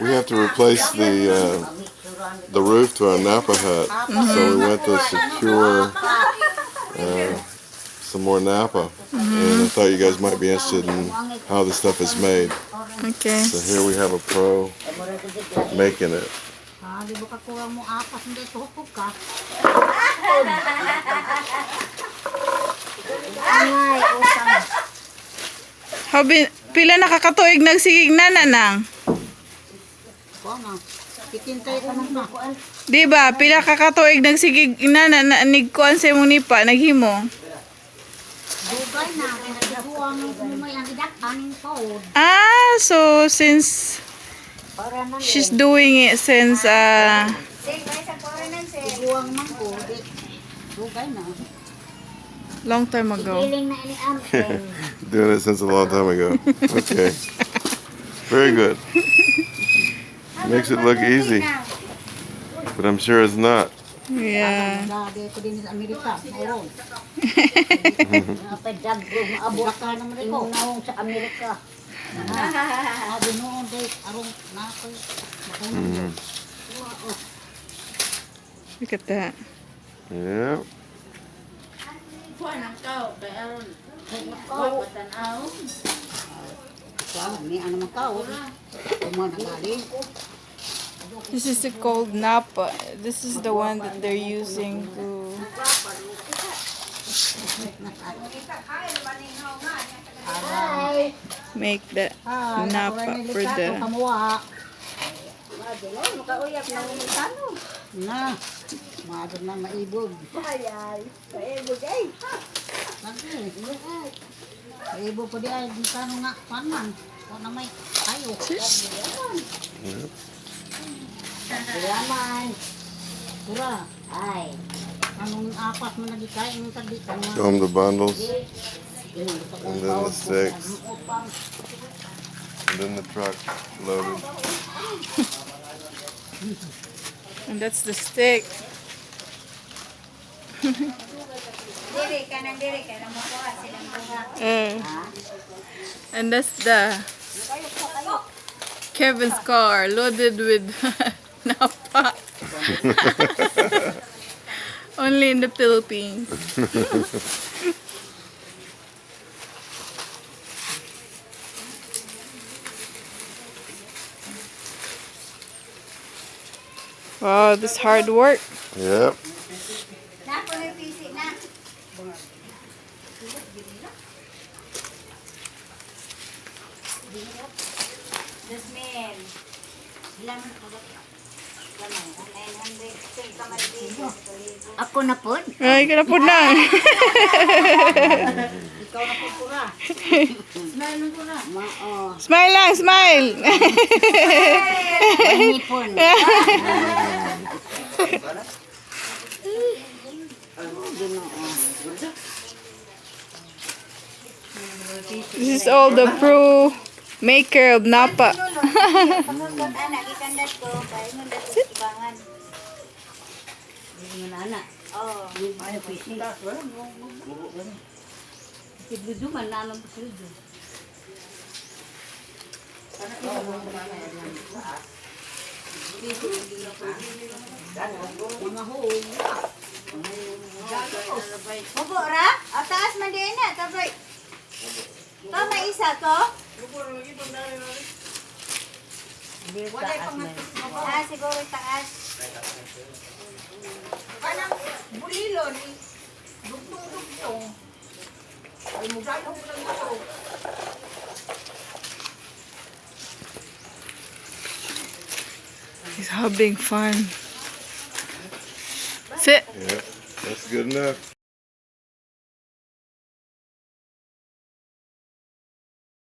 we have to replace the uh, the roof to our Napa hut, so we went to secure uh, some more Napa. And I thought you guys might be interested in how the stuff is made. Okay. So here we have a pro making it. Di ba kakuha mo apat, hindi tuhok ka. Angay, utang. How bin, pila nakakatuig nagsigig na nanang? Na. Kitintay ka na. Di ba? Pila kakatuig nagsigig na na, na nigkuan sa imong nipa, naghimo. Dugay na, kinagawa ng kumay ang idak, aning paod. Ah, so since she's doing it since uh long time ago. Doing it since a long time ago. Okay. Very good. Makes it look easy, but I'm sure it's not. Yeah. Dati ko din sa Amerika, mayroon. Napadag ko, maabot ka naman ito. Inunawang sa Amerika. Sabi noon, day, arong nakoy. Mhm. Look at that. Yeah. Wow, may ano man kao. Kumagaling. This is the called Napa. This is the one that they're using to make the Ah, Napa for the Kamuha. Na, maadon na maibog. Ay, ay. Maibog ay. Maibog po di ay. Di ka nga panan. O na may tayo. Yaman. Pura. Ay. Anong apat mo na di kain mo Show them the bundles, and then the sticks, and then the truck loaded. and that's the stick. Uh, and that's the Kevin's car loaded with Napa. Only in the Philippines. Wow, oh, this hard work. Yep. Jasmine. Ilan Ako na po. Ay, ka na po na. Ikaw na po pura. Smile mo pura. Smile lang, smile. Panipon. this is all the pro maker of Napa. Pangangkot anak ikandat ko, kaya mo dapat kibangan. Hindi anak. Oh, Ano po isi? Sigludo man, nalang po sigludo. Mga hoong. Bubo ra? O taas man din na, tabay. Ito may isa to? Ah, siguro taas. Kanang bulilo ni dugtong-dugtong. Ay mo ko lang ito. He's having fun. Sit. Yep. That's good enough.